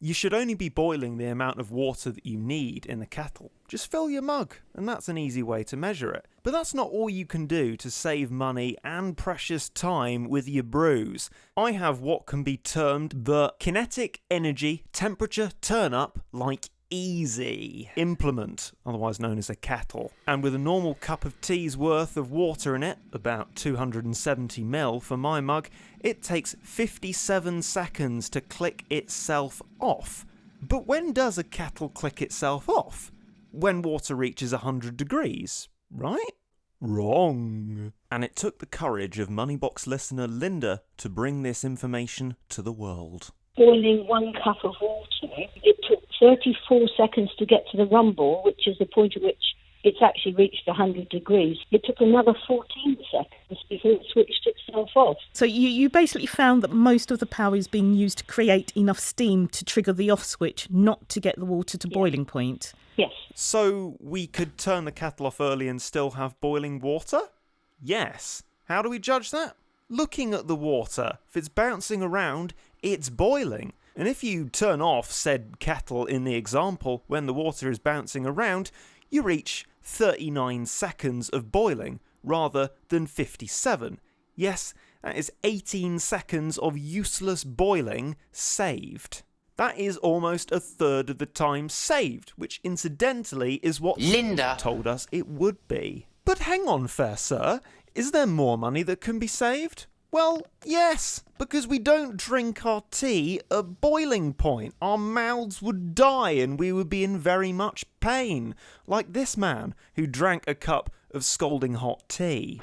You should only be boiling the amount of water that you need in the kettle. Just fill your mug, and that's an easy way to measure it. But that's not all you can do to save money and precious time with your brews. I have what can be termed the kinetic energy temperature turn up like easy implement, otherwise known as a kettle. And with a normal cup of tea's worth of water in it, about 270 ml for my mug, it takes 57 seconds to click itself off. But when does a kettle click itself off? When water reaches 100 degrees, right? Wrong. And it took the courage of Moneybox listener Linda to bring this information to the world. Boiling one cup of water, it took 34 seconds to get to the rumble, which is the point at which it's actually reached 100 degrees. It took another 14 seconds before it switched itself off. So you, you basically found that most of the power is being used to create enough steam to trigger the off switch, not to get the water to boiling point. Yes. So we could turn the kettle off early and still have boiling water? Yes. How do we judge that? Looking at the water. If it's bouncing around, it's boiling. And if you turn off said kettle in the example when the water is bouncing around, you reach 39 seconds of boiling rather than 57. Yes, that is 18 seconds of useless boiling saved. That is almost a third of the time saved, which incidentally is what Linda told us it would be. But hang on, fair sir, is there more money that can be saved? Well, yes, because we don't drink our tea at boiling point. Our mouths would die and we would be in very much pain. Like this man who drank a cup of scalding hot tea.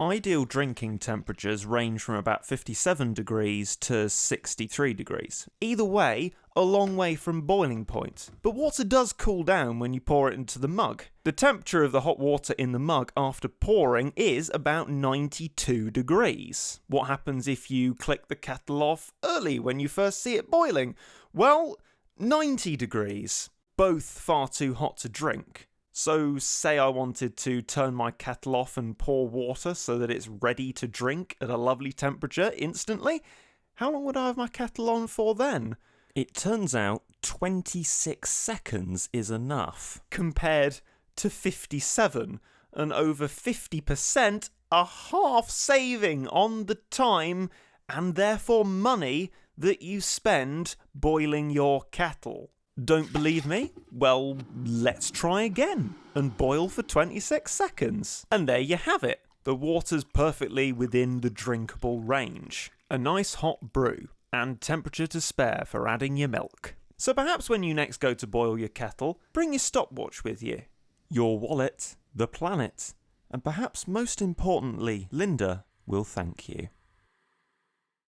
Ideal drinking temperatures range from about 57 degrees to 63 degrees. Either way, a long way from boiling point. But water does cool down when you pour it into the mug. The temperature of the hot water in the mug after pouring is about 92 degrees. What happens if you click the kettle off early when you first see it boiling? Well, 90 degrees. Both far too hot to drink. So, say I wanted to turn my kettle off and pour water so that it's ready to drink at a lovely temperature instantly, how long would I have my kettle on for then? It turns out 26 seconds is enough, compared to 57, and over 50% a half saving on the time and therefore money that you spend boiling your kettle. Don't believe me? Well, let's try again and boil for 26 seconds. And there you have it. The water's perfectly within the drinkable range. A nice hot brew, and temperature to spare for adding your milk. So perhaps when you next go to boil your kettle, bring your stopwatch with you, your wallet, the planet, and perhaps most importantly, Linda will thank you.